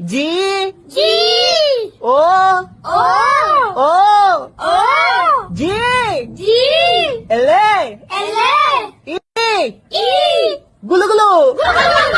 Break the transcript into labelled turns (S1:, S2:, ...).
S1: G.
S2: G.
S1: O.
S2: O.
S1: O.
S2: O.
S1: G.
S2: G.
S1: L. A
S2: L. A
S1: E.
S2: E.
S1: Gulu Gulu. Gulu Gulu.